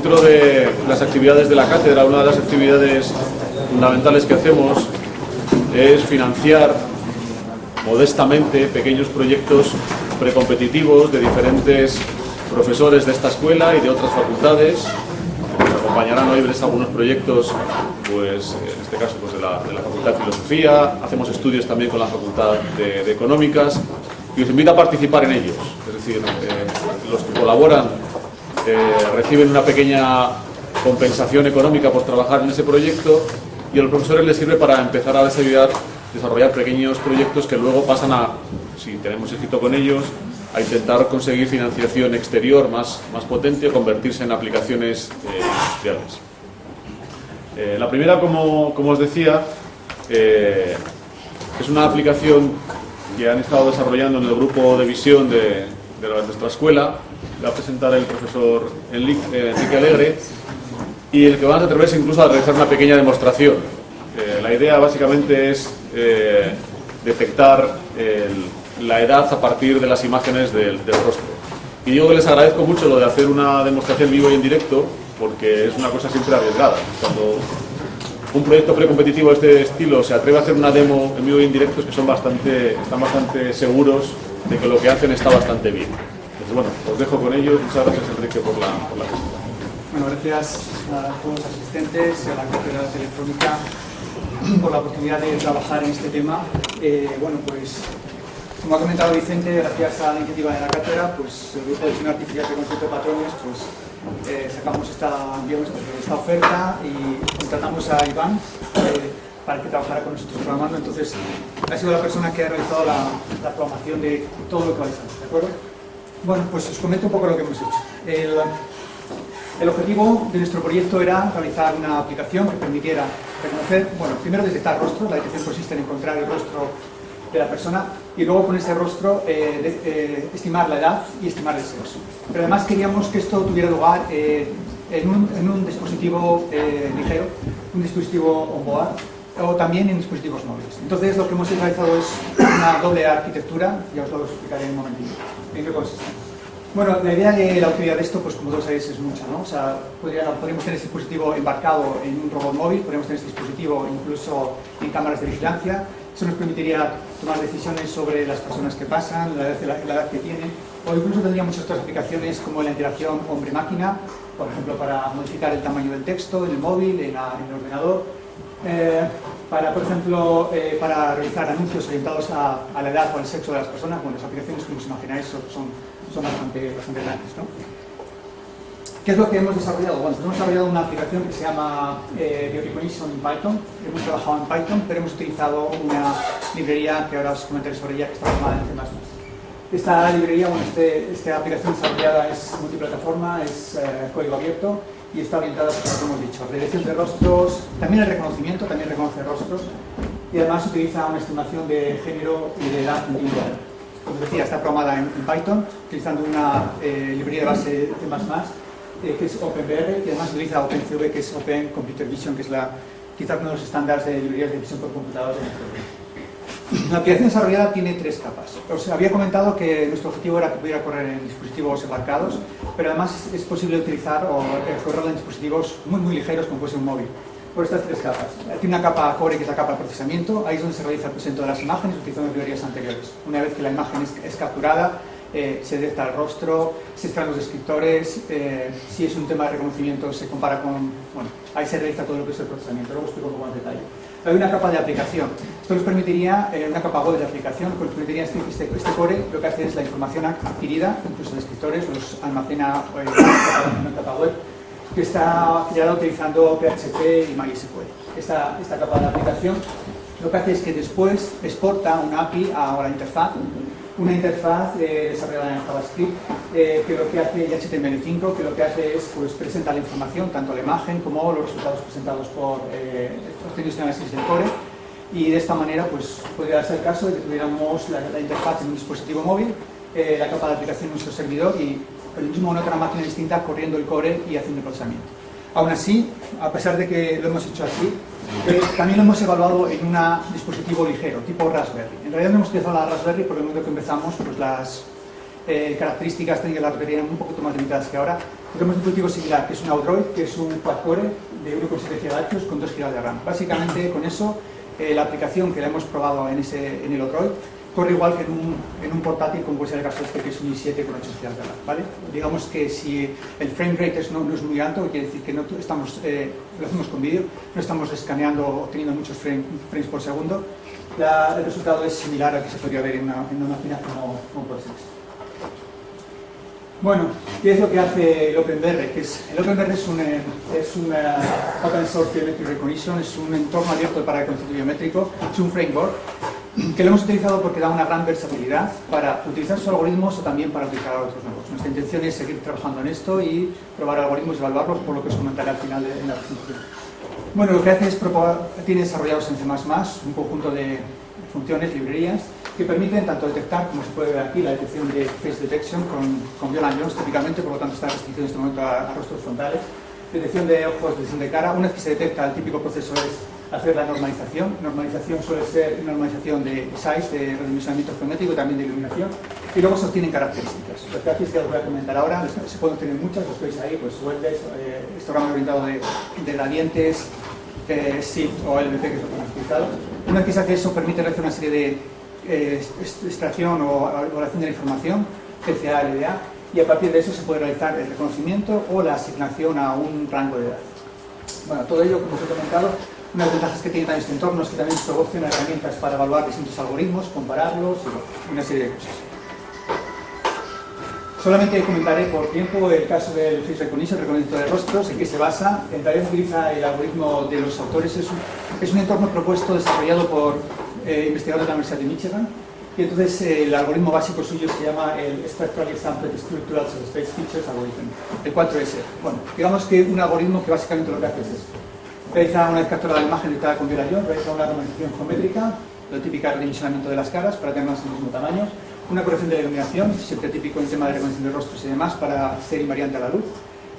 dentro de las actividades de la cátedra, una de las actividades fundamentales que hacemos es financiar modestamente pequeños proyectos precompetitivos de diferentes profesores de esta escuela y de otras facultades. Nos acompañarán hoy verles algunos proyectos, pues en este caso pues, de, la, Facultad de Filosofía, hacemos estudios también con la Facultad de, Económicas y os invito a participar en ellos. Es decir, eh, los que colaboran reciben una pequeña compensación económica por trabajar en ese proyecto y a los profesores les sirve para empezar a desarrollar, desarrollar pequeños proyectos que luego pasan a, si tenemos éxito con ellos, a intentar conseguir financiación exterior más, más potente convertirse en aplicaciones eh, industriales. Eh, la primera, como, como os decía, eh, es una aplicación que han estado desarrollando en el grupo de visión de nuestra escuela. La va a presentar el profesor Enrique Alegre y el que van a atreverse incluso a realizar una pequeña demostración. la idea básicamente es detectar el, la edad a partir de las imágenes del, rostro. Y digo que les agradezco mucho lo de hacer una demostración vivo y en directo, porque es una cosa siempre arriesgada. Cuando un proyecto precompetitivo de este estilo se atreve a hacer una demo en vivo y en directo, es que son bastante, están bastante seguros de que lo que hacen está bastante bien. Bueno, os dejo con ellos. Muchas gracias, Enrique, por la, Bueno, gracias a todos los asistentes y a la Cátedra Telefónica por la oportunidad de trabajar en este tema. Eh, bueno, pues como ha comentado Vicente, gracias a la iniciativa de la cátedra, pues el grupo de diseño artificial de concepto de patrones, pues eh, sacamos esta, oferta y contratamos a Iván eh, para que trabajara con nosotros programando. Entonces, ha sido la persona que ha realizado la, la programación de todo lo que vais a hacer, ¿de acuerdo? Bueno, pues os comento un poco lo que hemos hecho. El, objetivo de nuestro proyecto era realizar una aplicación que permitiera reconocer, bueno, primero detectar rostros, la detección consiste en encontrar el rostro de la persona y luego con ese rostro eh, eh, estimar la edad y estimar el sexo. Pero además queríamos que esto tuviera lugar eh, en, un, dispositivo ligero, un dispositivo on-board o también en dispositivos móviles. Entonces lo que hemos realizado es una doble arquitectura, ya os lo explicaré en un momentito. ¿En? Bueno, la idea de la utilidad de esto, pues como todos sabéis, es mucha, ¿no? O sea, podríamos tener este dispositivo embarcado en un robot móvil, podríamos tener este dispositivo incluso en cámaras de vigilancia, eso nos permitiría tomar decisiones sobre las personas que pasan, la edad, que tienen, o incluso tendríamos otras aplicaciones como la interacción hombre-máquina, por ejemplo, para modificar el tamaño del texto en el móvil, en, el ordenador, eh, para, por ejemplo, eh, para realizar anuncios orientados a, la edad o al sexo de las personas. Bueno, las aplicaciones, como os imagináis, son, son bastante, bastante grandes. ¿no? ¿Qué es lo que hemos desarrollado? Bueno, hemos desarrollado una aplicación que se llama eh, Biorecognition en Python. Hemos trabajado en Python, pero hemos utilizado una librería que ahora os comentaré sobre ella, que está formada en C++. Esta librería, bueno, este, esta aplicación desarrollada es multiplataforma, es eh, código abierto y está orientada, pues, como hemos dicho, a predicción de rostros, también el reconocimiento, también reconoce rostros y además utiliza una estimación de género y de edad individual. Como decía, está programada en, Python, utilizando una eh, librería de base C++, eh, que es OpenBR, que además utiliza OpenCV, que es Open Computer Vision, que es la, quizá uno de los estándares de librerías de visión por computador La aplicación desarrollada tiene tres capas. Os había comentado que nuestro objetivo era que pudiera correr en dispositivos embarcados, pero además es posible utilizar o eh, correrlo en dispositivos muy, muy ligeros, como puede ser un móvil por estas tres capas. Tiene una capa core que es la capa de procesamiento, ahí es donde se realiza el presento de las imágenes utilizando librerías anteriores. Una vez que la imagen es capturada, eh, se detecta el rostro, se extraen los descriptores, eh, si es un tema de reconocimiento se compara con... Bueno, ahí se realiza todo lo que es el procesamiento, luego explico un poco más detalle. Hay una capa de aplicación. Esto nos permitiría, eh, una capa web de aplicación, nos permitiría este, este, este, core, lo que hace es la información adquirida, incluso descriptores, los almacena en una capa web, que está creada utilizando PHP y MySQL. Esta, esta capa de aplicación lo que hace es que después exporta una API a la interfaz una interfaz eh, desarrollada en JavaScript eh, que lo que hace, y HTML5, que lo que hace es pues, presentar la información, tanto la imagen como los resultados presentados por eh, obtenidos en análisis del core y de esta manera pues, podría ser el caso de que tuviéramos la, interfaz en un dispositivo móvil, eh, la capa de aplicación en nuestro servidor y el mismo en otra máquina distinta corriendo el core y haciendo el procesamiento. Aún así, a pesar de que lo hemos hecho así, eh, también lo hemos evaluado en un dispositivo ligero, tipo Raspberry. En realidad no hemos utilizado la Raspberry porque el momento que empezamos, pues las, eh, características técnicas las verían un poquito más limitadas que ahora. Tenemos un dispositivo similar, que es un Outdroid, que es un quad-core de 1,7 GHz con 2 GB de RAM. Básicamente, con eso, eh, la aplicación que la hemos probado en, ese, en el Outdroid corre igual que en un, en un portátil como puede ser el caso este que es un i7 con 8 GB de RAM, ¿vale? Digamos que si el frame rate es, no, no, es muy alto, quiere decir que no estamos, eh, lo hacemos con vídeo, no estamos escaneando o obteniendo muchos frame, frames por segundo, la, el resultado es similar al que se podría ver en una, en una máquina como, como puede ser esta. Bueno, ¿qué es lo que hace el OpenBR? Que es, el OpenBR es un, eh, es un Open Source Biometric Recognition, es un entorno abierto para el concepto biométrico, es un framework que lo hemos utilizado porque da una gran versatilidad para utilizar sus algoritmos o también para a otros nuevos. Nuestra intención es seguir trabajando en esto y probar algoritmos y evaluarlos, por lo que os comentaré al final de, en la presentación. Bueno, lo que hace es tiene desarrollados en C++ un conjunto de funciones, librerías, que permiten tanto detectar, como se puede ver aquí, la detección de face detection con, con Viola Jones, típicamente, por lo tanto está restringido en este momento a, a rostros frontales, detección de ojos, detección de cara, una vez que se detecta, el típico proceso es hacer la normalización. Normalización suele ser normalización de size, de redimensionamiento geométrico, también de iluminación, y luego se obtienen características. Las características os voy a comentar ahora, se pueden obtener muchas, los veis ahí, pues Weldes, eh, histograma orientado de, de gradientes, eh, SIFT o LBP, que hemos utilizado. Una vez que se hace eso, permite realizar una serie de eh, extracción o evaluación de la información, PCA, LDA, y a partir de eso se puede realizar el reconocimiento o la asignación a un rango de edad. Bueno, todo ello, como os he comentado, una de las ventajas que tiene también este entorno es que también proporciona herramientas para evaluar distintos algoritmos, compararlos y una serie de cosas. Solamente comentaré por tiempo el caso del Face Recognition, reconocimiento de rostros, en qué se basa. En realidad utiliza el algoritmo de los autores. Es un, es un entorno propuesto, desarrollado por eh, investigadores de la Universidad de Michigan. Y entonces eh, el algoritmo básico suyo se llama el Spectral Sampled Structural Space Features Algorithm, el 4S. Bueno, digamos que un algoritmo que básicamente lo que hace es esto realiza una vez capturada la imagen editada con violación, realiza una normalización geométrica, lo típico redimensionamiento de las caras para tener más el mismo tamaño, una corrección de iluminación, siempre típico en tema de reconocimiento de rostros y demás, para ser invariante a la luz.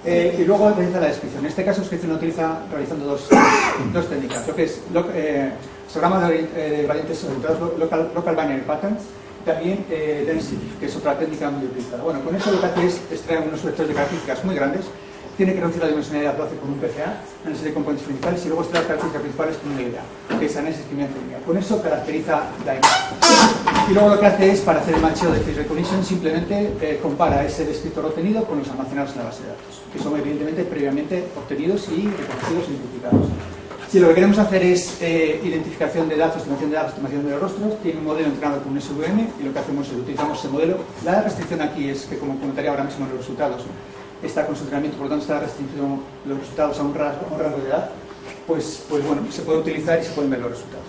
Eh, y luego realiza la descripción. En este caso, descripción utiliza realizando dos, dos técnicas, lo que es lo, eh, de, eh, variantes orientados, local, local binary patterns, también eh, density, que es otra técnica muy utilizada. Bueno, con eso lo que hace es extraer unos vectores de características muy grandes tiene que reducir la dimensionalidad hace con un PCA, análisis de componentes principales, y luego extrae las características principales con una idea, que es análisis química Con eso caracteriza la imagen. Y luego lo que hace es, para hacer el macheo de face recognition, simplemente eh, compara ese descriptor obtenido con los almacenados en la base de datos, que son evidentemente previamente obtenidos y reconocidos y identificados. Si lo que queremos hacer es eh, identificación de datos, estimación de datos, estimación de los rostros, tiene un modelo entrenado con un SVM y lo que hacemos es utilizamos ese modelo. La restricción aquí es que, como comentaría ahora mismo en los resultados, está con su entrenamiento, por lo tanto está restringido los resultados a un rango, de edad, pues, pues bueno, se puede utilizar y se pueden ver los resultados.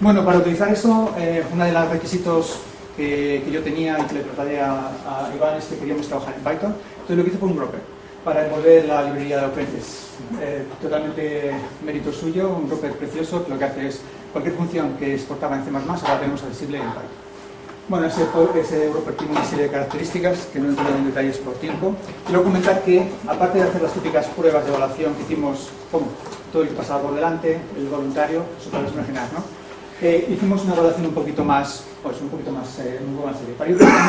Bueno, para utilizar eso, eh, uno de los requisitos que, que, yo tenía y que le traté a, Iván es que queríamos trabajar en Python, entonces lo que hice fue un broker para envolver la librería de OpenText. Eh, totalmente mérito suyo, un broker precioso que lo que hace es cualquier función que exportaba en C++, ahora tenemos accesible en Python. Bueno, ese, ese tiene una serie de características que no entro en detalles por tiempo. Quiero comentar que, aparte de hacer las típicas pruebas de evaluación que hicimos con todo el que pasaba por delante, el voluntario, eso para imaginar, ¿no? Eh, hicimos una evaluación un poquito más, pues un poquito más, eh, un poco más seria. Para ello tenemos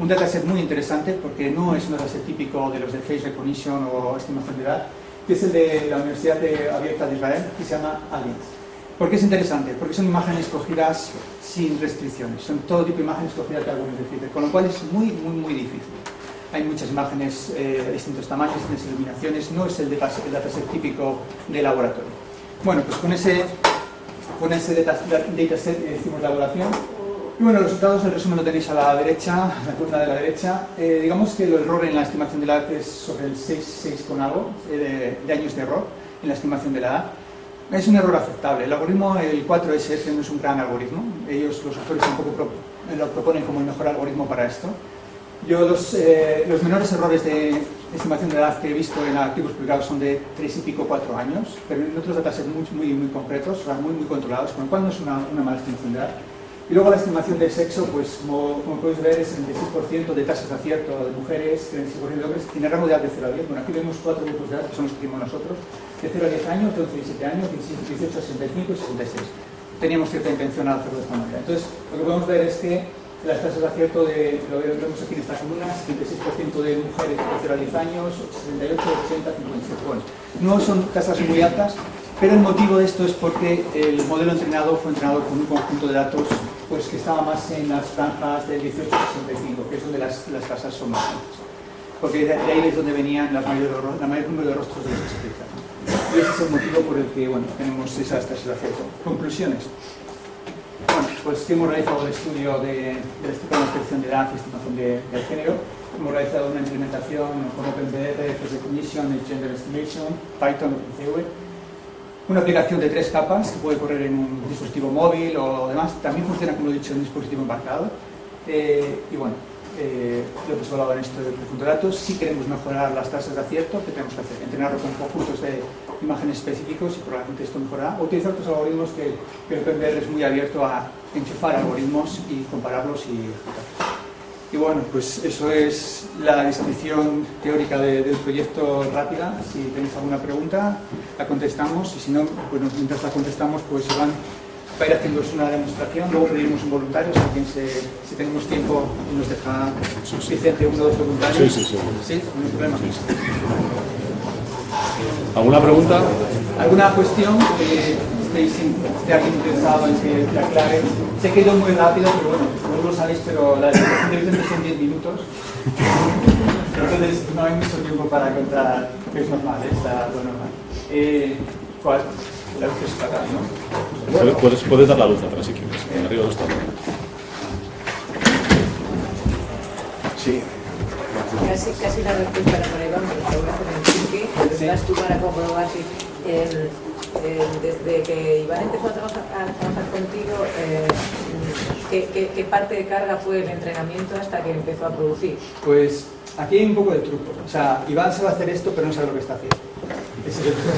un dataset muy interesante porque no es un dataset típico de los de face recognition o estimación de edad, que es el de la Universidad de Abierta de Israel, que se llama ALIENT. ¿Por qué es interesante? Porque son imágenes cogidas sin restricciones, son todo tipo de imágenes cogidas de algunos de con lo cual es muy, muy, muy difícil. Hay muchas imágenes eh, de distintos tamaños, distintas iluminaciones, no es el, dataset típico de laboratorio. Bueno, pues con ese, con ese dataset eh, hicimos la evaluación. Y bueno, los resultados, el resumen lo tenéis a la derecha, en la columna de la derecha. Eh, digamos que el error en la estimación de la edad es sobre el 6, 6 con algo de, de años de error en la estimación de la edad. Es un error aceptable. El algoritmo, el 4SF, no es un gran algoritmo. Ellos, los autores, tampoco lo proponen como el mejor algoritmo para esto. Yo los, eh, los, menores errores de estimación de edad que he visto en artículos publicados son de 3 y pico, 4 años, pero en otros datasets muy, muy, muy concretos, o sea, muy, muy controlados, con lo cual no es una, una mala estimación de edad. Y luego la estimación de sexo, pues como, como podéis ver, es 76% de tasas de acierto de mujeres, 36% de hombres, tiene rango de edad de 0 a 10. Bueno, aquí vemos cuatro grupos de edad que son los que tenemos nosotros de 0 a 10 años, de 11 a 17 años, 17, 18 a 65 y 66. Teníamos cierta intención al hacerlo de esta manera. Entonces, lo que podemos ver es que las tasas de acierto de, lo vemos aquí en esta columna, 76% de mujeres de 0 a 10 años, 68, 80, 57. Bueno, no son tasas muy altas, pero el motivo de esto es porque el modelo entrenado fue entrenado con un conjunto de datos pues, que estaba más en las franjas del 18 65, que es donde las, las tasas son más altas. Porque de ahí es donde venían la mayor, la mayor número de rostros de los especialistas. Y ese es el motivo por el que bueno, tenemos esas tasas de acierto. Conclusiones. Bueno, pues hemos realizado el estudio de, de la descripción de edad y estimación de, de, género. Hemos realizado una implementación con OpenBR, Face Recognition, Gender Estimation, Python, OpenCV. Una aplicación de tres capas que puede correr en un dispositivo móvil o demás. También funciona, como he dicho, en un dispositivo embarcado. Eh, y bueno, eh, lo que hemos hablado en esto de conjunto de datos. Si queremos mejorar las tasas de acierto, ¿qué tenemos que hacer? Entrenarlo con conjuntos de imágenes específicos y probablemente esto mejorará. Utilizar otros algoritmos que, el OpenBR es muy abierto a enchufar algoritmos y compararlos y ejecutarlos. Y bueno, pues eso es la descripción teórica de, del proyecto rápida. Si tenéis alguna pregunta, la contestamos y si no, pues mientras la contestamos, pues Iván va a ir haciendo una demostración, luego pediremos un voluntario, si, alguien se, si tenemos tiempo y nos deja suficiente uno o dos voluntarios. Sí, sí, sí. ¿Sí? No hay problema. ¿Alguna pregunta? ¿Alguna cuestión que estéis, esté alguien interesado en que te aclare? Sé que he ido muy rápido, pero bueno, no lo sabéis, pero la demostración de Vicente son 10 minutos. Entonces no hay mucho tiempo para contar, que es normal, ¿eh? está lo normal. Eh, ¿Cuál? La luz es fatal, ¿no? Puedes, puedes, puedes dar la luz atrás si quieres. Arriba no está. Sí. Casi, casi la respuesta para Iván, pero te voy a hacer en chiqui. Sí. Vas tú para comprobar si el- el- desde que Iván empezó a trabajar, a trabajar contigo, eh, ¿qué, qué, qué parte de carga fue el entrenamiento hasta que empezó a producir? Pues aquí hay un poco de truco. O sea, Iván sabe hacer esto, pero no sabe lo que está haciendo. Es el truco.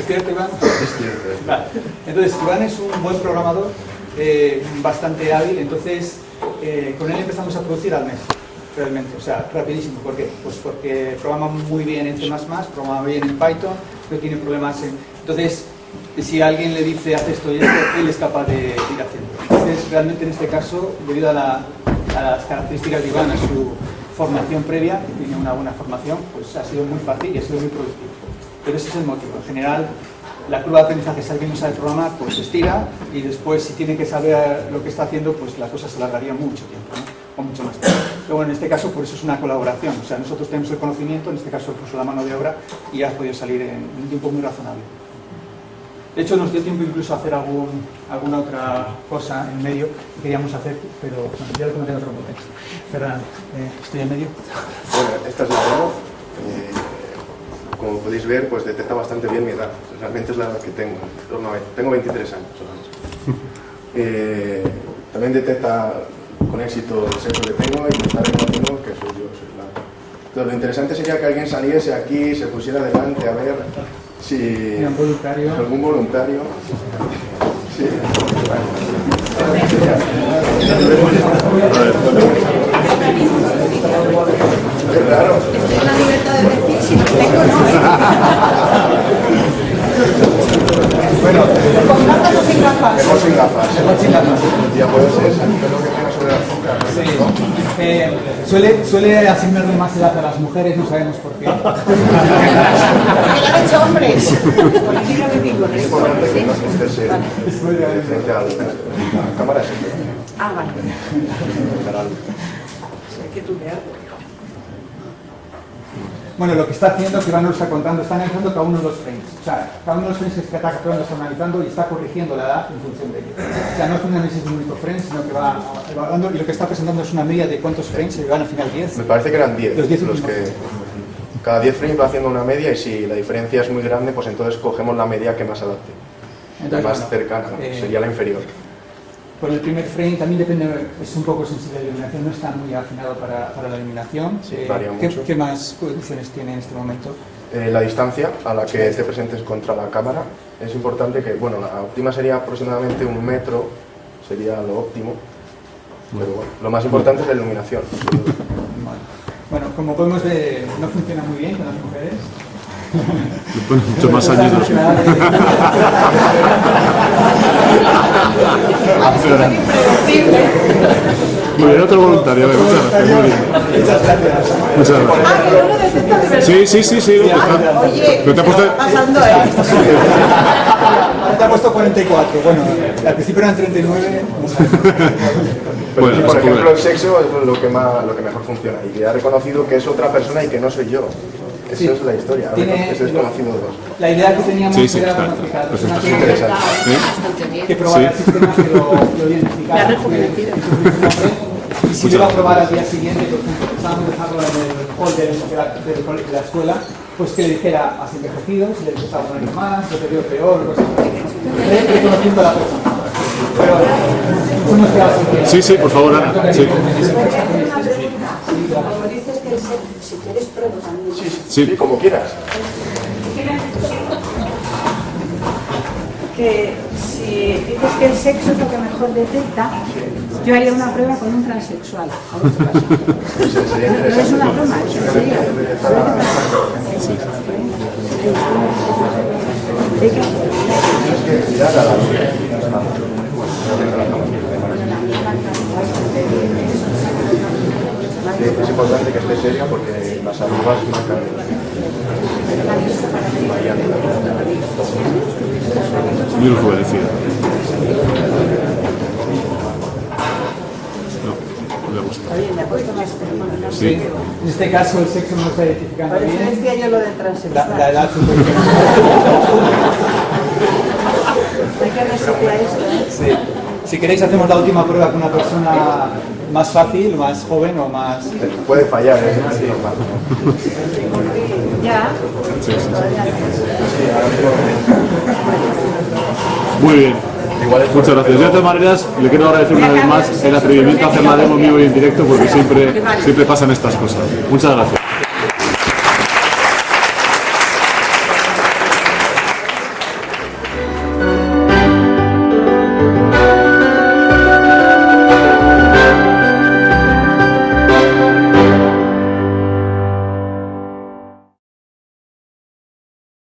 ¿Es cierto, Iván? Es cierto. Vale. Entonces, Iván es un buen programador, eh, bastante hábil, entonces eh, con él empezamos a producir al mes, realmente, o sea, rapidísimo. ¿Por qué? Pues porque programa muy bien en C++, programa bien en Python, no tiene problemas en... Entonces, si alguien le dice, haz esto y esto, él es capaz de ir haciendo. Entonces, realmente en este caso, debido a, la- a las características de Iván, a su formación previa, que tiene una buena formación, pues ha sido muy fácil y ha sido muy productivo. Pero ese es el motivo. En general, la curva de aprendizaje, si alguien no sabe programar, pues se estira y después, si tiene que saber lo que está haciendo, pues la cosa se alargaría mucho tiempo, ¿no? o mucho más tiempo. Pero bueno, en este caso, por eso es una colaboración. O sea, nosotros tenemos el conocimiento, en este caso, puso la mano de obra y ha podido salir en un tiempo muy razonable. De hecho, nos dio tiempo incluso a hacer alguna otra cosa en medio que queríamos hacer, pero ya lo comenté en otro contexto. Ferran, eh, estoy en medio. Bueno, esta es la demo. Eh, como podéis ver, pues detecta bastante bien mi edad. Realmente es la edad que tengo. en torno a 20. Tengo 23 años solamente. Eh, también detecta con éxito el sexo que tengo y me está reconociendo que soy yo. Soy la... Entonces, lo interesante sería que alguien saliese aquí, se pusiera delante a ver si voluntario. algún voluntario. Sí. Claro. Estoy en la libertad de decir si no tengo, no. Bueno, ¿Con gafas sin gafas? mejor sin gafas. Mejor sin gafas. Ya puede ser pelo que tiene sobre la azúcar. ¿no? Sí. Eh, suele, suele asignarle más edad a las mujeres, no sabemos por qué. Porque lo han hecho hombres. Políticamente Es importante que no estés eh, de frente a la cámara siempre. Ah, vale. Que tú. Bueno, lo que está haciendo, que Iván nos está contando, está analizando cada uno de los frames. O sea, cada uno de los frames que está capturando está analizando y está corrigiendo la edad en función de ello. O sea, no es un análisis de un único frame, sino que va evaluando y lo que está presentando es una media de cuántos frames se llevan al final 10. Me parece que eran 10 Los 10 los que cada 10 frames va haciendo una media y si la diferencia es muy grande, pues entonces cogemos la media que más adapte, la Entonces, más bueno, cercana, eh, sería la inferior. Por el primer frame también depende, es un poco sensible a la iluminación, no está muy afinado para, para la iluminación. Sí, Eh, varía ¿qué, mucho. ¿Qué más condiciones tiene en este momento? Eh, la distancia a la que te presentes contra la cámara es importante que, bueno, la óptima sería aproximadamente un metro, sería lo óptimo, pero bueno, lo más importante es la iluminación. Bueno, como podemos ver, no funciona muy bien con las mujeres. Le muchos más años. De- Muy bien, otro voluntario. a ver, muchas gracias. Muy bien. Muchas gracias. Muchas gracias. Ah. Sí, sí, sí, sí. Oye, Pero te ha puesto- ¿qué está pasando eh? Ahora te ha puesto 44. Bueno, al principio eran 39. no sé. Pero Bueno, sí, por ejemplo, cool. el sexo es lo que, más, lo que mejor funciona y que ha reconocido que es otra persona y que no soy yo. Esa Sí. es la historia, Tiene- es desconocido de dos. La idea que teníamos Sí, sí, era está, está. Pues esto es que- interesante. que probara el Sí. sistema que lo, lo identificara. Me ha rejuvenecido. que- que tuviese un nombre, Y si lo iba a probar al día siguiente, por ejemplo, pensábamos dejarlo en el hall de, de la, escuela, pues que le dijera, has envejecido, si le gustaba un año más, lo te veo peor, cosas así. Re- Reconociendo a la persona. Pero nos hemos quedado sin tiempo. Sí, sí, por favor, Ana. Sí, Sí, sí. como quieras. Que si dices que el sexo es lo que mejor detecta, yo haría una prueba con un transexual. No es una broma, es serio. Ver qué pasa. Mirar a la es importante que esté seria porque las arrugas marcan Muy rejuvenecida. No, no le ha puesto más Sí. En este caso el sexo no está identificando Por eso bien. decía yo lo del La, transexual. la edad un poquito. Hay que resetear esto, ¿eh? Sí. Si queréis hacemos la última prueba con una persona más fácil, más joven o más... Puede fallar, es es normal. Ya. Sí, sí. Muy bien. Muchas gracias. Yo de todas maneras le quiero agradecer una vez más el atrevimiento a hacer la demo vivo y en directo porque siempre, siempre pasan estas cosas. Muchas gracias.